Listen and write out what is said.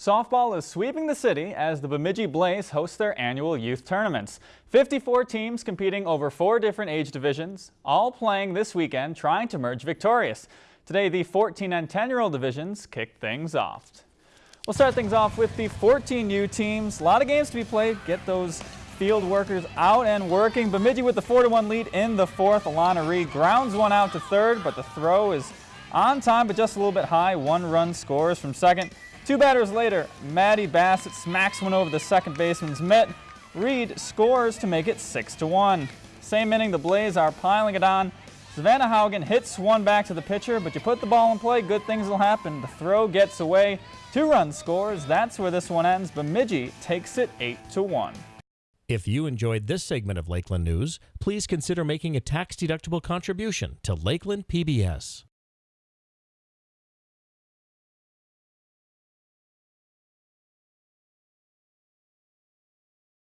Softball is sweeping the city as the Bemidji Blaze host their annual youth tournaments. 54 teams competing over four different age divisions, all playing this weekend trying to merge victorious. Today the 14 and 10 year old divisions kick things off. We'll start things off with the 14U teams. A lot of games to be played. Get those field workers out and working. Bemidji with the 4-1 lead in the fourth. Alana Reed grounds one out to third, but the throw is on time but just a little bit high. One run scores from second. Two batters later, Maddie Bassett smacks one over the second baseman's mitt. Reed scores to make it 6 to 1. Same inning, the Blaze are piling it on. Savannah Haugen hits one back to the pitcher, but you put the ball in play, good things will happen. The throw gets away. Two run scores. That's where this one ends. Bemidji takes it 8 to 1. If you enjoyed this segment of Lakeland News, please consider making a tax-deductible contribution to Lakeland PBS.